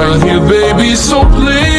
right here, baby, so please.